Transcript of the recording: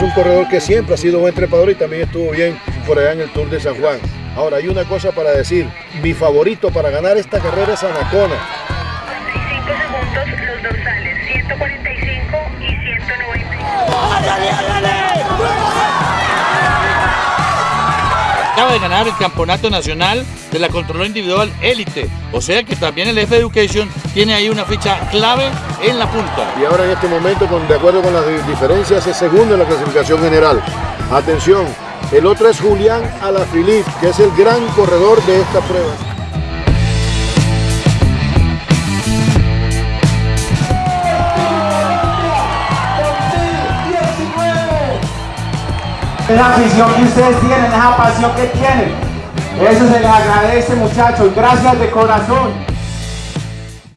un corredor que siempre ha sido buen trepador y también estuvo bien por allá en el Tour de San Juan. Ahora, hay una cosa para decir. Mi favorito para ganar esta carrera es Anacona. 45 segundos los dorsales, 145 y 190. Acaba de ganar el campeonato nacional de la control individual élite. O sea que también el F Education tiene ahí una ficha clave en la punta. Y ahora en este momento, con, de acuerdo con las di- diferencias, es segundo en la clasificación general. Atención, el otro es Julián Alaphilippe, que es el gran corredor de esta prueba. Esa afición que ustedes tienen, esa pasión que tienen. Eso se les agradece muchachos, gracias de corazón.